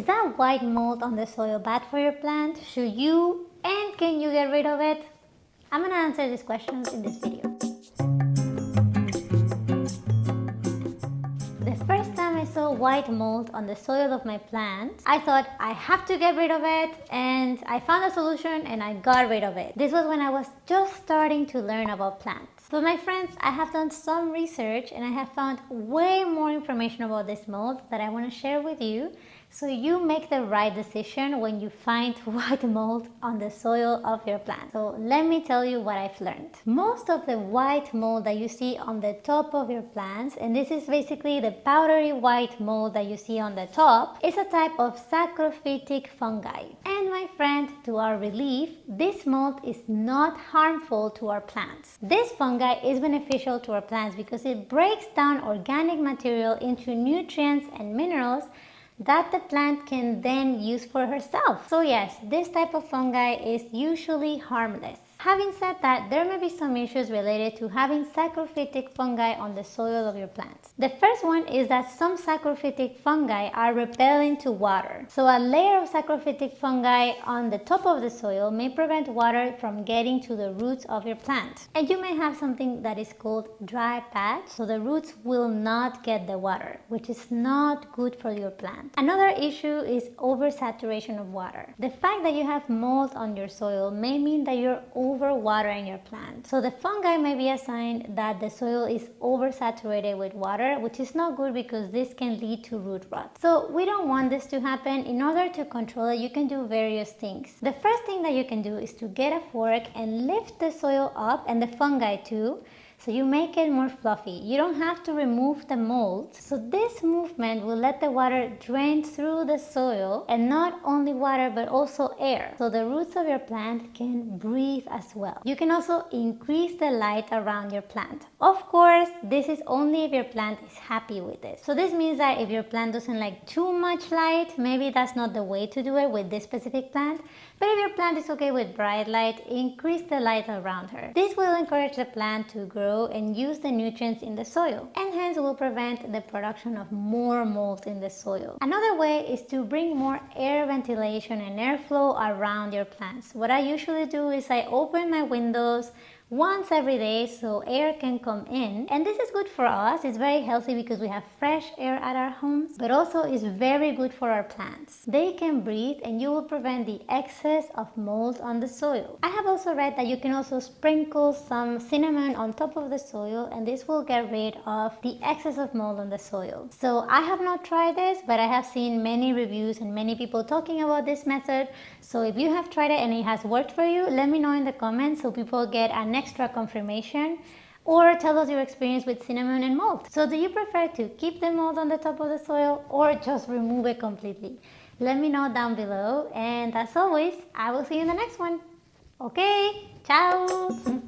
Is that white mold on the soil bad for your plant? Should you and can you get rid of it? I'm gonna answer these questions in this video. The first time I saw white mold on the soil of my plant, I thought I have to get rid of it and I found a solution and I got rid of it. This was when I was just starting to learn about plants. So my friends, I have done some research and I have found way more information about this mold that I want to share with you so you make the right decision when you find white mold on the soil of your plant. So let me tell you what I've learned. Most of the white mold that you see on the top of your plants, and this is basically the powdery white mold that you see on the top, is a type of saprophytic fungi. And my friend, to our relief, this mold is not harmful to our plants. This fungi is beneficial to our plants because it breaks down organic material into nutrients and minerals that the plant can then use for herself. So yes, this type of fungi is usually harmless. Having said that, there may be some issues related to having saprophytic fungi on the soil of your plants. The first one is that some saprophytic fungi are repellent to water. So a layer of saprophytic fungi on the top of the soil may prevent water from getting to the roots of your plant. And you may have something that is called dry patch, so the roots will not get the water, which is not good for your plant. Another issue is oversaturation of water. The fact that you have mold on your soil may mean that you're overwatering your plant. So the fungi may be a sign that the soil is oversaturated with water, which is not good because this can lead to root rot. So we don't want this to happen. In order to control it, you can do various things. The first thing that you can do is to get a fork and lift the soil up and the fungi too so you make it more fluffy. You don't have to remove the mold. So this movement will let the water drain through the soil and not only water but also air. So the roots of your plant can breathe as well. You can also increase the light around your plant. Of course, this is only if your plant is happy with it. So this means that if your plant doesn't like too much light, maybe that's not the way to do it with this specific plant. But if your plant is okay with bright light, increase the light around her. This will encourage the plant to grow and use the nutrients in the soil and hence will prevent the production of more mold in the soil. Another way is to bring more air ventilation and airflow around your plants. What I usually do is I open my windows once every day so air can come in. And this is good for us. It's very healthy because we have fresh air at our homes but also is very good for our plants. They can breathe and you will prevent the excess of mold on the soil. I have also read that you can also sprinkle some cinnamon on top of the soil and this will get rid of the excess of mold on the soil. So i have not tried this but i have seen many reviews and many people talking about this method. So if you have tried it and it has worked for you let me know in the comments so people get an extra confirmation or tell us your experience with cinnamon and mold. So do you prefer to keep the mold on the top of the soil or just remove it completely? Let me know down below and as always, I will see you in the next one. Okay, ciao!